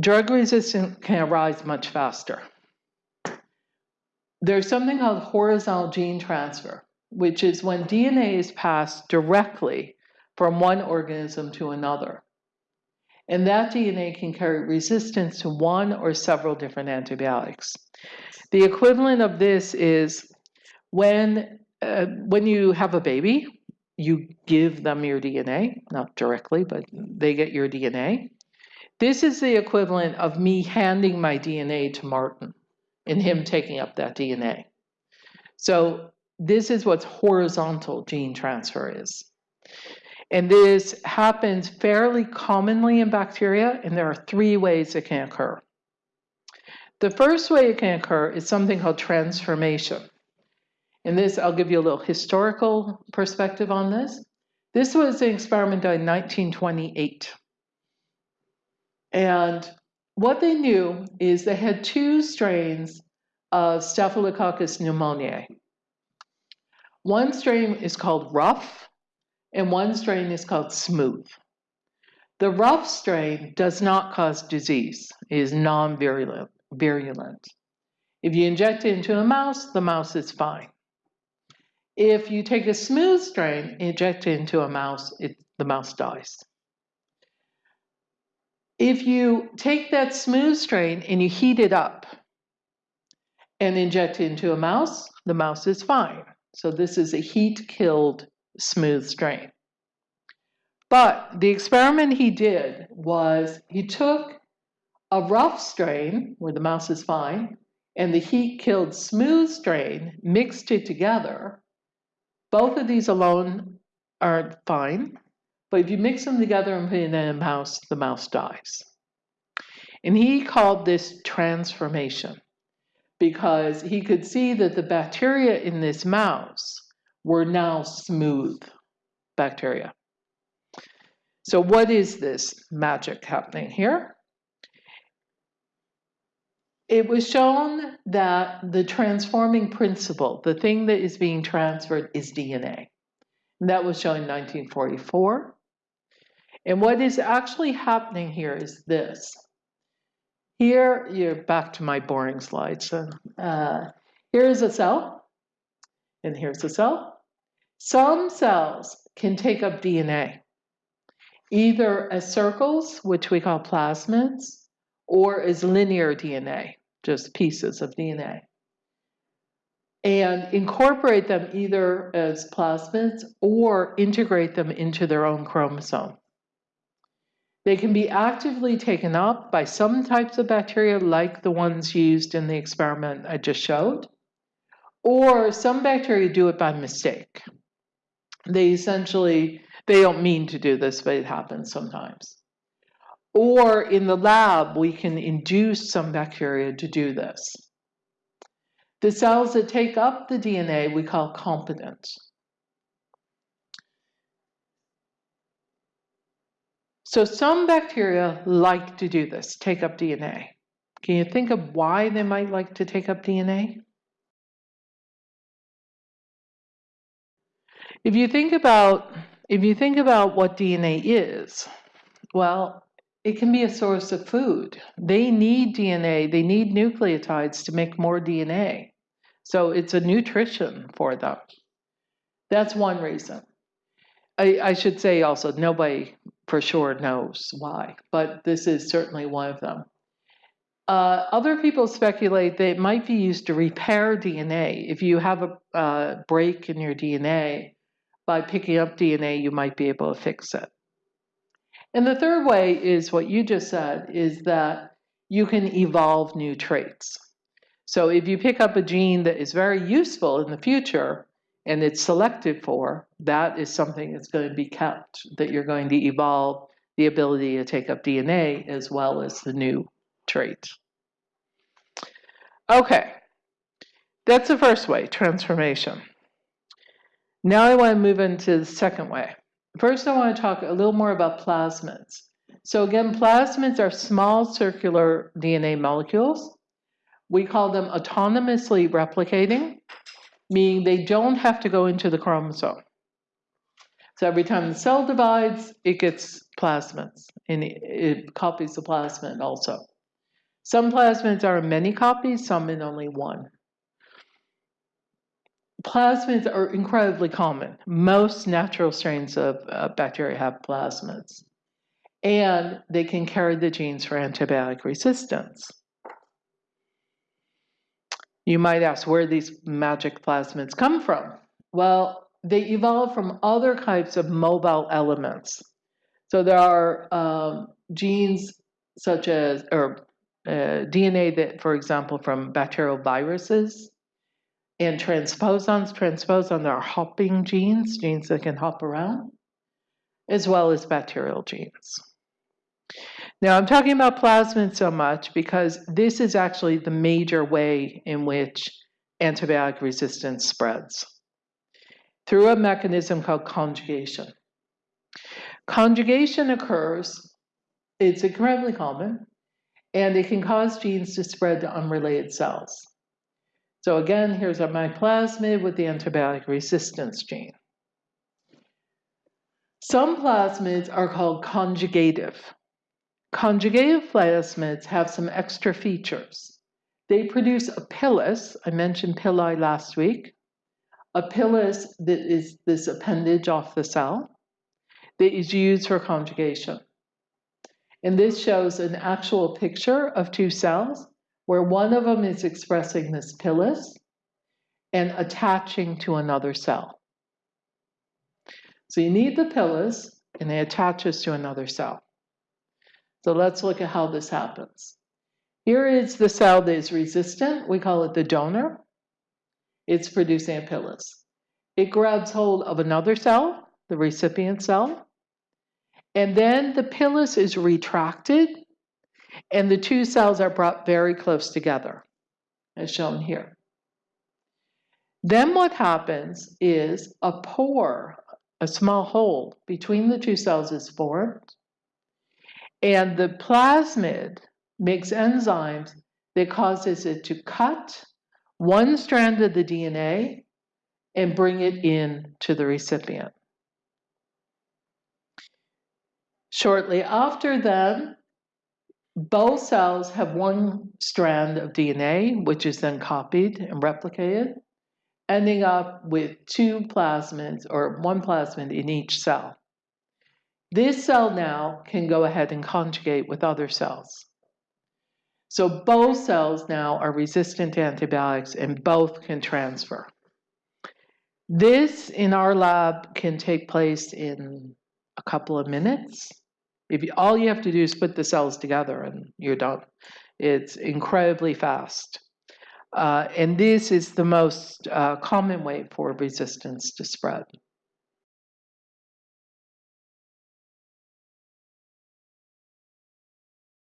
drug resistance can arise much faster. There's something called horizontal gene transfer, which is when DNA is passed directly from one organism to another. And that DNA can carry resistance to one or several different antibiotics. The equivalent of this is when, uh, when you have a baby, you give them your DNA, not directly, but they get your DNA. This is the equivalent of me handing my DNA to Martin and him taking up that DNA. So this is what horizontal gene transfer is. And this happens fairly commonly in bacteria, and there are three ways it can occur. The first way it can occur is something called transformation. And this, I'll give you a little historical perspective on this. This was an experiment done in 1928. And what they knew is they had two strains of Staphylococcus pneumoniae. One strain is called rough, and one strain is called smooth. The rough strain does not cause disease, it is non-virulent. Virulent. If you inject it into a mouse, the mouse is fine. If you take a smooth strain, inject it into a mouse, it, the mouse dies. If you take that smooth strain and you heat it up and inject it into a mouse, the mouse is fine. So this is a heat-killed smooth strain. But the experiment he did was he took a rough strain, where the mouse is fine, and the heat-killed smooth strain, mixed it together. Both of these alone are fine, but if you mix them together and put it in a mouse, the mouse dies. And he called this transformation because he could see that the bacteria in this mouse were now smooth bacteria. So what is this magic happening here? It was shown that the transforming principle, the thing that is being transferred is DNA. And that was shown in 1944. And what is actually happening here is this. Here, you're back to my boring slide. So uh, here's a cell, and here's a cell. Some cells can take up DNA, either as circles, which we call plasmids, or as linear DNA, just pieces of DNA and incorporate them either as plasmids or integrate them into their own chromosome. They can be actively taken up by some types of bacteria like the ones used in the experiment I just showed, or some bacteria do it by mistake. They essentially, they don't mean to do this, but it happens sometimes. Or in the lab, we can induce some bacteria to do this. The cells that take up the DNA we call competent. So some bacteria like to do this, take up DNA. Can you think of why they might like to take up DNA? If you think about if you think about what DNA is, well, it can be a source of food. They need DNA, they need nucleotides to make more DNA. So it's a nutrition for them. That's one reason. I, I should say also, nobody for sure knows why, but this is certainly one of them. Uh, other people speculate that it might be used to repair DNA. If you have a uh, break in your DNA, by picking up DNA, you might be able to fix it. And the third way is what you just said, is that you can evolve new traits. So if you pick up a gene that is very useful in the future, and it's selected for, that is something that's going to be kept, that you're going to evolve the ability to take up DNA as well as the new trait. Okay, that's the first way, transformation. Now I want to move into the second way. First, I want to talk a little more about plasmids. So again, plasmids are small circular DNA molecules. We call them autonomously replicating meaning they don't have to go into the chromosome. So every time the cell divides, it gets plasmids and it, copies the plasmid also. Some plasmids are in many copies, some in only one. Plasmids are incredibly common. Most natural strains of uh, bacteria have plasmids, and they can carry the genes for antibiotic resistance. You might ask where these magic plasmids come from. Well, they evolve from other types of mobile elements. So there are um, genes such as, or uh, DNA that, for example, from bacterial viruses and transposons. Transposons are hopping genes, genes that can hop around, as well as bacterial genes. Now, I'm talking about plasmids so much because this is actually the major way in which antibiotic resistance spreads through a mechanism called conjugation. Conjugation occurs, it's incredibly common, and it can cause genes to spread to unrelated cells. So again, here's my plasmid with the antibiotic resistance gene. Some plasmids are called conjugative. Conjugative plasmids have some extra features. They produce a pilus, I mentioned pili last week, a pilus that is this appendage off the cell that is used for conjugation. And this shows an actual picture of two cells where one of them is expressing this pilus and attaching to another cell. So you need the pilus and it attaches to another cell. So let's look at how this happens. Here is the cell that is resistant. We call it the donor. It's producing a pilus. It grabs hold of another cell, the recipient cell, and then the pilus is retracted and the two cells are brought very close together, as shown here. Then what happens is a pore, a small hole between the two cells is formed, and the plasmid makes enzymes that causes it to cut one strand of the DNA and bring it in to the recipient. Shortly after then, both cells have one strand of DNA, which is then copied and replicated, ending up with two plasmids or one plasmid in each cell. This cell now can go ahead and conjugate with other cells. So both cells now are resistant to antibiotics and both can transfer. This in our lab can take place in a couple of minutes. If you, all you have to do is put the cells together and you're done. It's incredibly fast. Uh, and this is the most uh, common way for resistance to spread.